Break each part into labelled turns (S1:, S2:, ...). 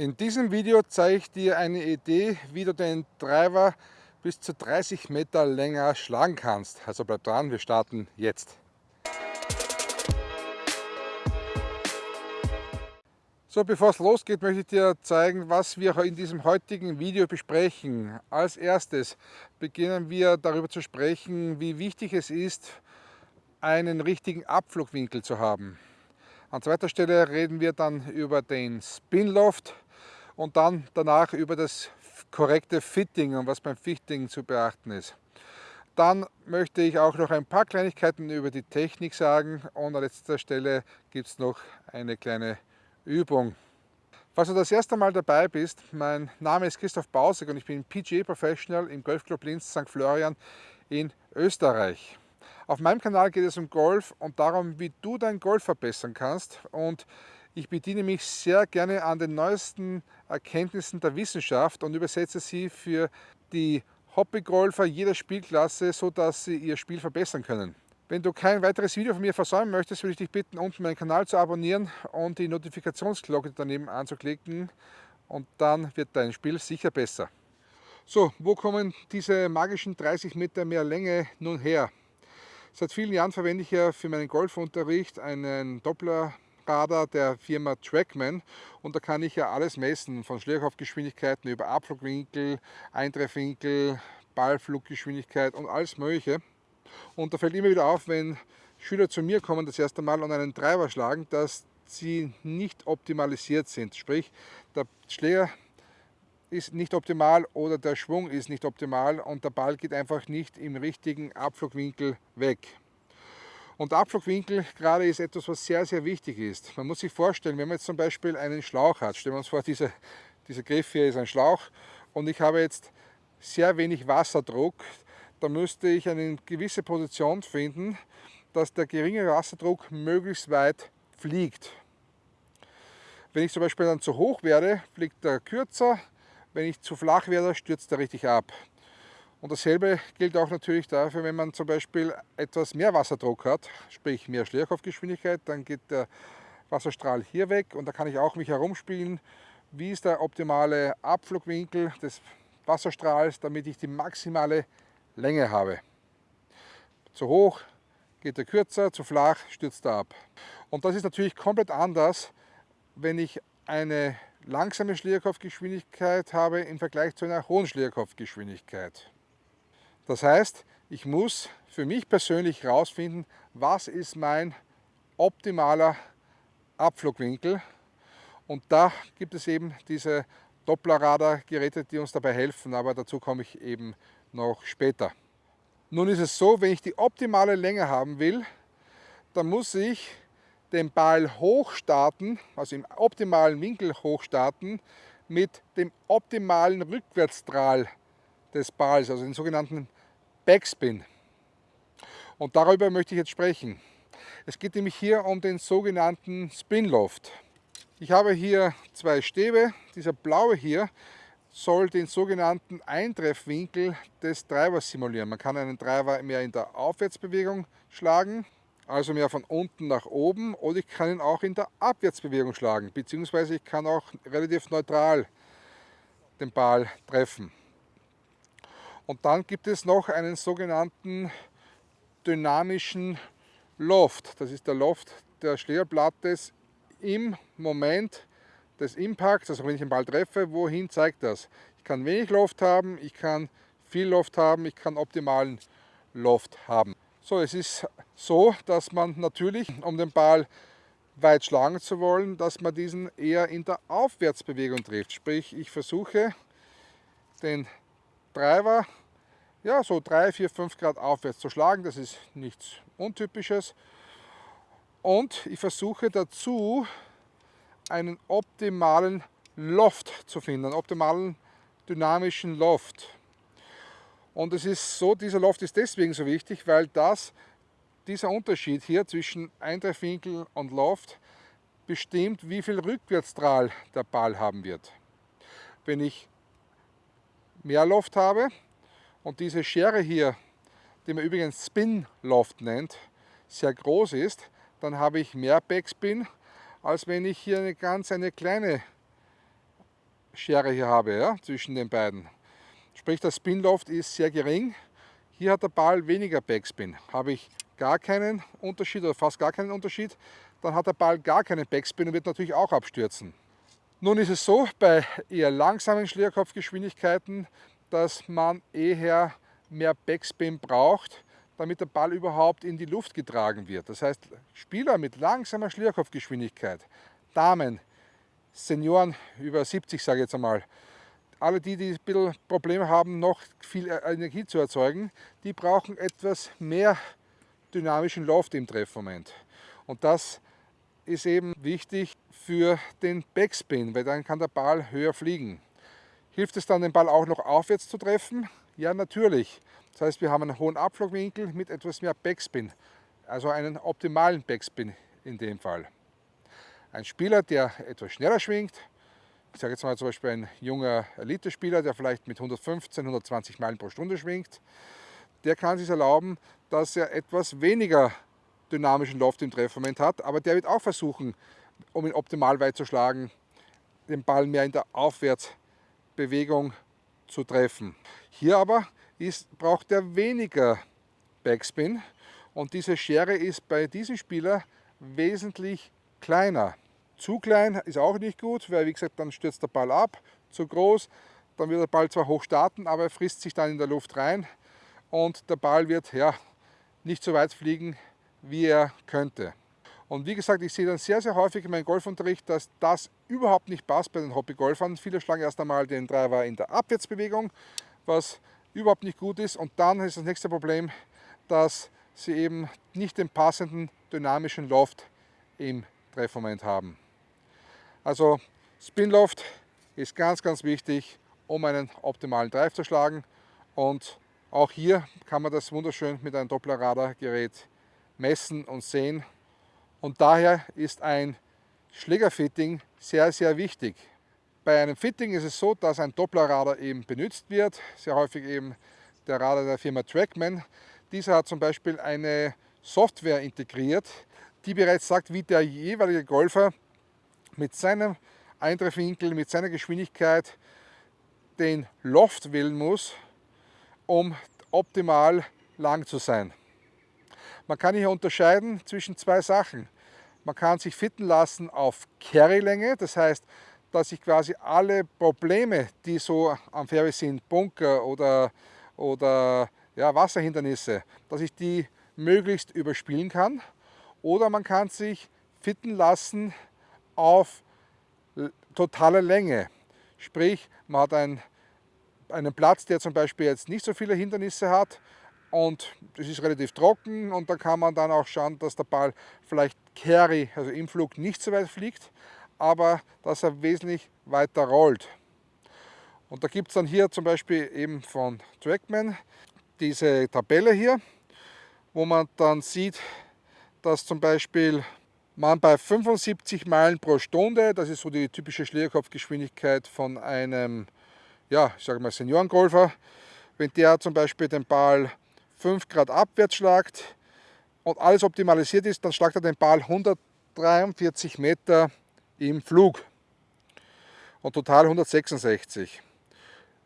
S1: In diesem Video zeige ich dir eine Idee, wie du den Driver bis zu 30 Meter länger schlagen kannst. Also bleib dran, wir starten jetzt. So, bevor es losgeht, möchte ich dir zeigen, was wir in diesem heutigen Video besprechen. Als erstes beginnen wir darüber zu sprechen, wie wichtig es ist, einen richtigen Abflugwinkel zu haben. An zweiter Stelle reden wir dann über den Spinloft, und dann danach über das korrekte Fitting und was beim Fitting zu beachten ist. Dann möchte ich auch noch ein paar Kleinigkeiten über die Technik sagen und an letzter Stelle gibt es noch eine kleine Übung. Falls du das erste Mal dabei bist, mein Name ist Christoph Bausig und ich bin PGA Professional im Golfclub Linz St. Florian in Österreich. Auf meinem Kanal geht es um Golf und darum, wie du dein Golf verbessern kannst und ich bediene mich sehr gerne an den neuesten Erkenntnissen der Wissenschaft und übersetze sie für die Hobbygolfer jeder Spielklasse, sodass sie ihr Spiel verbessern können. Wenn du kein weiteres Video von mir versäumen möchtest, würde ich dich bitten, unten meinen Kanal zu abonnieren und die Notifikationsglocke daneben anzuklicken und dann wird dein Spiel sicher besser. So, wo kommen diese magischen 30 Meter mehr Länge nun her? Seit vielen Jahren verwende ich ja für meinen Golfunterricht einen Doppler Radar der Firma Trackman und da kann ich ja alles messen, von Schlägerkopfgeschwindigkeiten über Abflugwinkel, Eintreffwinkel, Ballfluggeschwindigkeit und alles mögliche. Und da fällt immer wieder auf, wenn Schüler zu mir kommen das erste Mal und einen Treiber schlagen, dass sie nicht optimalisiert sind. Sprich, der Schläger ist nicht optimal oder der Schwung ist nicht optimal und der Ball geht einfach nicht im richtigen Abflugwinkel weg. Und Abflugwinkel gerade ist etwas, was sehr, sehr wichtig ist. Man muss sich vorstellen, wenn man jetzt zum Beispiel einen Schlauch hat, stellen wir uns vor, dieser, dieser Griff hier ist ein Schlauch und ich habe jetzt sehr wenig Wasserdruck, dann müsste ich eine gewisse Position finden, dass der geringe Wasserdruck möglichst weit fliegt. Wenn ich zum Beispiel dann zu hoch werde, fliegt er kürzer, wenn ich zu flach werde, stürzt er richtig ab. Und dasselbe gilt auch natürlich dafür, wenn man zum Beispiel etwas mehr Wasserdruck hat, sprich mehr Schlägerkopfgeschwindigkeit, dann geht der Wasserstrahl hier weg und da kann ich auch mich herumspielen, wie ist der optimale Abflugwinkel des Wasserstrahls, damit ich die maximale Länge habe. Zu hoch geht er kürzer, zu flach stürzt er ab. Und das ist natürlich komplett anders, wenn ich eine langsame Schlägerkopfgeschwindigkeit habe im Vergleich zu einer hohen Schlägerkopfgeschwindigkeit. Das heißt, ich muss für mich persönlich herausfinden, was ist mein optimaler Abflugwinkel. Und da gibt es eben diese Dopplerradar-Geräte, die uns dabei helfen, aber dazu komme ich eben noch später. Nun ist es so, wenn ich die optimale Länge haben will, dann muss ich den Ball hochstarten, also im optimalen Winkel hochstarten, mit dem optimalen Rückwärtsstrahl des Balls, also den sogenannten Backspin. Und darüber möchte ich jetzt sprechen. Es geht nämlich hier um den sogenannten Spinloft. Ich habe hier zwei Stäbe. Dieser blaue hier soll den sogenannten Eintreffwinkel des Treibers simulieren. Man kann einen Treiber mehr in der Aufwärtsbewegung schlagen, also mehr von unten nach oben, oder ich kann ihn auch in der Abwärtsbewegung schlagen, beziehungsweise ich kann auch relativ neutral den Ball treffen. Und dann gibt es noch einen sogenannten dynamischen Loft. Das ist der Loft der Schlägerblattes im Moment des Impacts, also wenn ich den Ball treffe, wohin zeigt das? Ich kann wenig Loft haben, ich kann viel Loft haben, ich kann optimalen Loft haben. So, es ist so, dass man natürlich, um den Ball weit schlagen zu wollen, dass man diesen eher in der Aufwärtsbewegung trifft. Sprich, ich versuche den Treiber ja, so 3, 4, 5 Grad aufwärts zu schlagen. Das ist nichts Untypisches. Und ich versuche dazu einen optimalen Loft zu finden, einen optimalen dynamischen Loft. Und es ist so, dieser Loft ist deswegen so wichtig, weil das, dieser Unterschied hier zwischen Eintreffwinkel und Loft bestimmt, wie viel Rückwärtsstrahl der Ball haben wird. Wenn ich mehr Loft habe, und diese Schere hier, die man übrigens Spin Loft nennt, sehr groß ist, dann habe ich mehr Backspin, als wenn ich hier eine ganz eine kleine Schere hier habe ja, zwischen den beiden. Sprich, der Spinloft ist sehr gering. Hier hat der Ball weniger Backspin. Habe ich gar keinen Unterschied oder fast gar keinen Unterschied, dann hat der Ball gar keinen Backspin und wird natürlich auch abstürzen. Nun ist es so, bei eher langsamen Schlägerkopfgeschwindigkeiten, dass man eher mehr Backspin braucht, damit der Ball überhaupt in die Luft getragen wird. Das heißt, Spieler mit langsamer Schlierkopfgeschwindigkeit, Damen, Senioren über 70 sage ich jetzt einmal, alle die, die ein bisschen Probleme haben, noch viel Energie zu erzeugen, die brauchen etwas mehr dynamischen Loft im Treffmoment. Und das ist eben wichtig für den Backspin, weil dann kann der Ball höher fliegen. Hilft es dann, den Ball auch noch aufwärts zu treffen? Ja, natürlich. Das heißt, wir haben einen hohen Abflugwinkel mit etwas mehr Backspin, also einen optimalen Backspin in dem Fall. Ein Spieler, der etwas schneller schwingt, ich sage jetzt mal zum Beispiel ein junger Elite-Spieler, der vielleicht mit 115, 120 Meilen pro Stunde schwingt, der kann sich erlauben, dass er etwas weniger dynamischen Loft im Treffmoment hat, aber der wird auch versuchen, um ihn optimal weit zu schlagen, den Ball mehr in der Aufwärtsbewegung zu treffen. Hier aber ist, braucht er weniger Backspin und diese Schere ist bei diesem Spieler wesentlich kleiner. Zu klein ist auch nicht gut, weil wie gesagt, dann stürzt der Ball ab. Zu groß, dann wird der Ball zwar hoch starten, aber er frisst sich dann in der Luft rein und der Ball wird ja, nicht so weit fliegen, wie er könnte. Und wie gesagt, ich sehe dann sehr, sehr häufig in meinem Golfunterricht, dass das überhaupt nicht passt bei den Hobbygolfern. Viele schlagen erst einmal den Driver in der Abwärtsbewegung, was überhaupt nicht gut ist. Und dann ist das nächste Problem, dass sie eben nicht den passenden dynamischen Loft im Treffmoment haben. Also Spinloft ist ganz, ganz wichtig, um einen optimalen Drive zu schlagen. Und auch hier kann man das wunderschön mit einem Doppler-Radar-Gerät messen und sehen. Und daher ist ein Schlägerfitting sehr, sehr wichtig. Bei einem Fitting ist es so, dass ein Dopplerradar eben benutzt wird, sehr häufig eben der Radar der Firma Trackman. Dieser hat zum Beispiel eine Software integriert, die bereits sagt, wie der jeweilige Golfer mit seinem Eintreffwinkel, mit seiner Geschwindigkeit den Loft wählen muss, um optimal lang zu sein. Man kann hier unterscheiden zwischen zwei Sachen. Man kann sich fitten lassen auf Carry-Länge, das heißt, dass ich quasi alle Probleme, die so am Fairway sind, Bunker oder, oder ja, Wasserhindernisse, dass ich die möglichst überspielen kann. Oder man kann sich fitten lassen auf totale Länge. Sprich, man hat ein, einen Platz, der zum Beispiel jetzt nicht so viele Hindernisse hat und es ist relativ trocken und da kann man dann auch schauen, dass der Ball vielleicht Carry, also im Flug nicht so weit fliegt, aber dass er wesentlich weiter rollt. Und da gibt es dann hier zum Beispiel eben von Trackman diese Tabelle hier, wo man dann sieht, dass zum Beispiel man bei 75 Meilen pro Stunde, das ist so die typische Schlägerkopfgeschwindigkeit von einem, ja, ich sage mal Seniorengolfer, wenn der zum Beispiel den Ball 5 Grad abwärts schlagt und alles optimalisiert ist, dann schlagt er den Ball 143 Meter im Flug und total 166.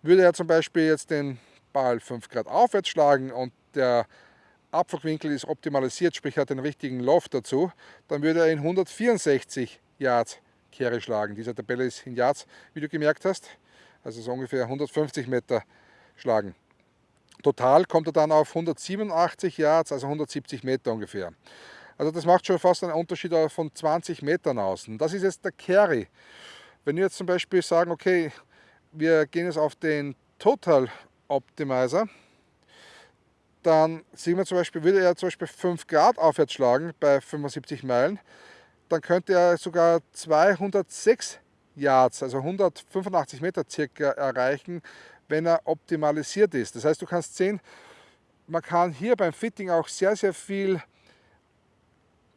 S1: Würde er zum Beispiel jetzt den Ball 5 Grad aufwärts schlagen und der Abflugwinkel ist optimalisiert, sprich hat den richtigen Loft dazu, dann würde er in 164 Yards Kehre schlagen. Diese Tabelle ist in Yards, wie du gemerkt hast, also so ungefähr 150 Meter schlagen. Total kommt er dann auf 187 Yards, also 170 Meter ungefähr. Also das macht schon fast einen Unterschied von 20 Metern aus. Und das ist jetzt der Carry. Wenn wir jetzt zum Beispiel sagen, okay, wir gehen jetzt auf den Total Optimizer, dann sehen wir zum Beispiel, würde er zum Beispiel 5 Grad aufwärts schlagen bei 75 Meilen, dann könnte er sogar 206 Yards, also 185 Meter circa erreichen, wenn er optimalisiert ist. Das heißt, du kannst sehen, man kann hier beim Fitting auch sehr, sehr viel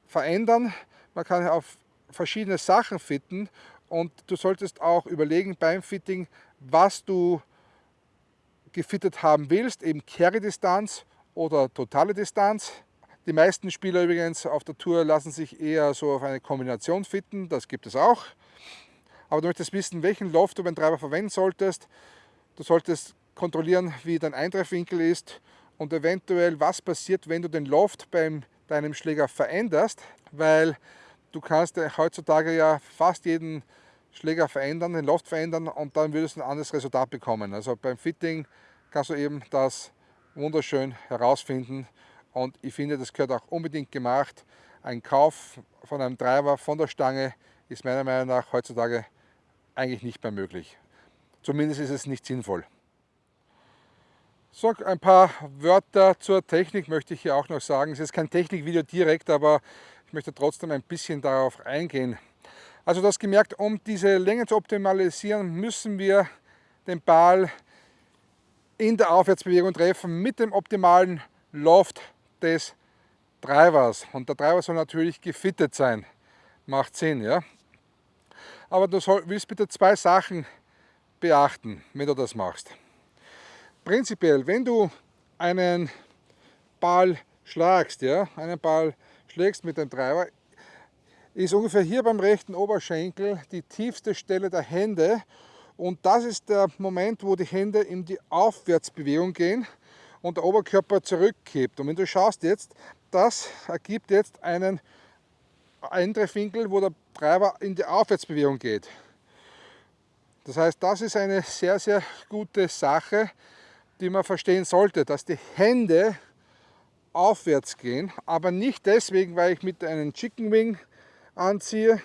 S1: verändern. Man kann auf verschiedene Sachen fitten und du solltest auch überlegen beim Fitting, was du gefittet haben willst, eben Carry-Distanz oder totale Distanz. Die meisten Spieler übrigens auf der Tour lassen sich eher so auf eine Kombination fitten, das gibt es auch. aber du möchtest wissen, welchen Loft du beim Treiber verwenden solltest. Du solltest kontrollieren, wie dein Eintreffwinkel ist und eventuell, was passiert, wenn du den Loft bei deinem Schläger veränderst, weil du kannst heutzutage ja fast jeden Schläger verändern, den Loft verändern und dann würdest du ein anderes Resultat bekommen. Also beim Fitting kannst du eben das wunderschön herausfinden und ich finde, das gehört auch unbedingt gemacht. Ein Kauf von einem Treiber von der Stange ist meiner Meinung nach heutzutage eigentlich nicht mehr möglich. Zumindest ist es nicht sinnvoll. So, ein paar Wörter zur Technik möchte ich hier auch noch sagen. Es ist kein Technikvideo direkt, aber ich möchte trotzdem ein bisschen darauf eingehen. Also das gemerkt, um diese Länge zu optimalisieren, müssen wir den Ball in der Aufwärtsbewegung treffen mit dem optimalen Loft des Treibers. Und der Treiber soll natürlich gefittet sein. Macht Sinn, ja? Aber du soll, willst bitte zwei Sachen beachten, wenn du das machst. Prinzipiell, wenn du einen Ball schlagst, ja, einen Ball schlägst mit dem Treiber, ist ungefähr hier beim rechten Oberschenkel die tiefste Stelle der Hände und das ist der Moment, wo die Hände in die Aufwärtsbewegung gehen und der Oberkörper zurückkippt. Und wenn du schaust jetzt, das ergibt jetzt einen Eintreffwinkel, wo der Treiber in die Aufwärtsbewegung geht. Das heißt, das ist eine sehr, sehr gute Sache, die man verstehen sollte, dass die Hände aufwärts gehen, aber nicht deswegen, weil ich mit einem Chicken Wing anziehe,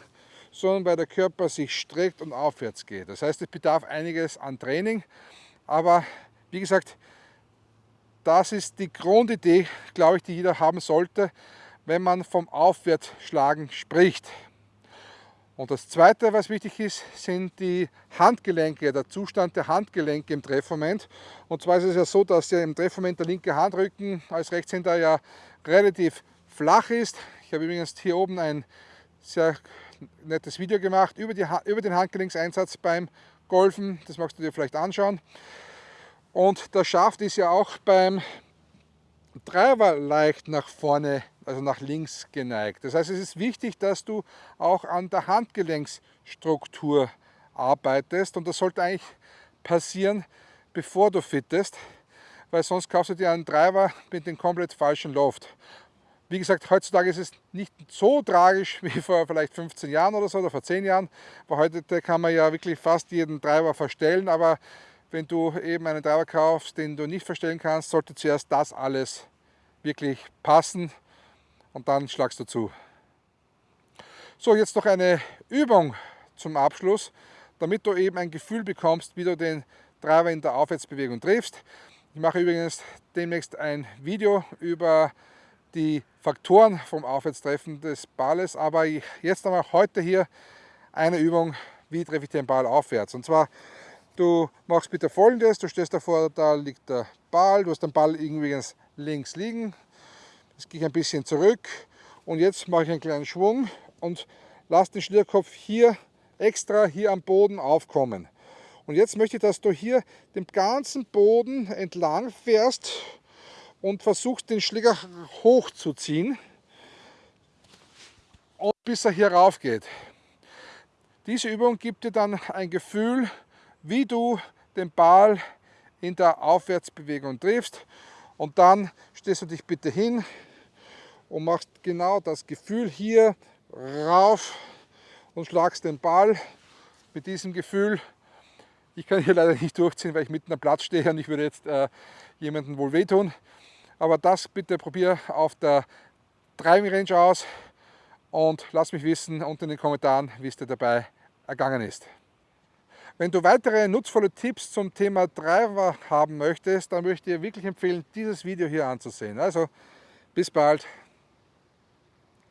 S1: sondern weil der Körper sich streckt und aufwärts geht. Das heißt, es bedarf einiges an Training, aber wie gesagt, das ist die Grundidee, glaube ich, die jeder haben sollte, wenn man vom Aufwärtsschlagen spricht. Und das zweite, was wichtig ist, sind die Handgelenke, der Zustand der Handgelenke im Treffmoment. Und zwar ist es ja so, dass ja im Treffmoment der linke Handrücken als Rechtshänder ja relativ flach ist. Ich habe übrigens hier oben ein sehr nettes Video gemacht über, die, über den Handgelenkseinsatz beim Golfen. Das magst du dir vielleicht anschauen. Und der Schaft ist ja auch beim Treiber leicht nach vorne also nach links geneigt. Das heißt, es ist wichtig, dass du auch an der Handgelenksstruktur arbeitest und das sollte eigentlich passieren, bevor du fittest, weil sonst kaufst du dir einen Treiber mit dem komplett falschen Loft. Wie gesagt, heutzutage ist es nicht so tragisch wie vor vielleicht 15 Jahren oder so oder vor 10 Jahren, weil heute kann man ja wirklich fast jeden Treiber verstellen, aber wenn du eben einen Treiber kaufst, den du nicht verstellen kannst, sollte zuerst das alles wirklich passen und dann schlagst du zu. So, jetzt noch eine Übung zum Abschluss, damit du eben ein Gefühl bekommst, wie du den Treiber in der Aufwärtsbewegung triffst. Ich mache übrigens demnächst ein Video über die Faktoren vom Aufwärtstreffen des Balles, aber jetzt einmal heute hier eine Übung, wie treffe ich den Ball aufwärts. Und zwar, du machst bitte folgendes, du stehst davor, da liegt der Ball, du hast den Ball irgendwie links liegen, Jetzt gehe ich ein bisschen zurück und jetzt mache ich einen kleinen Schwung und lasse den Schlierkopf hier extra hier am Boden aufkommen. Und jetzt möchte ich, dass du hier den ganzen Boden entlang fährst und versuchst den Schläger hochzuziehen bis er hier rauf geht. Diese Übung gibt dir dann ein Gefühl, wie du den Ball in der Aufwärtsbewegung triffst und dann stehst du dich bitte hin, und machst genau das Gefühl hier rauf und schlagst den Ball mit diesem Gefühl. Ich kann hier leider nicht durchziehen, weil ich mitten am Platz stehe und ich würde jetzt äh, jemandem wohl wehtun. Aber das bitte probier auf der Driving Range aus und lass mich wissen unten in den Kommentaren, wie es dir dabei ergangen ist. Wenn du weitere nutzvolle Tipps zum Thema Driver haben möchtest, dann möchte ich dir wirklich empfehlen, dieses Video hier anzusehen. Also bis bald.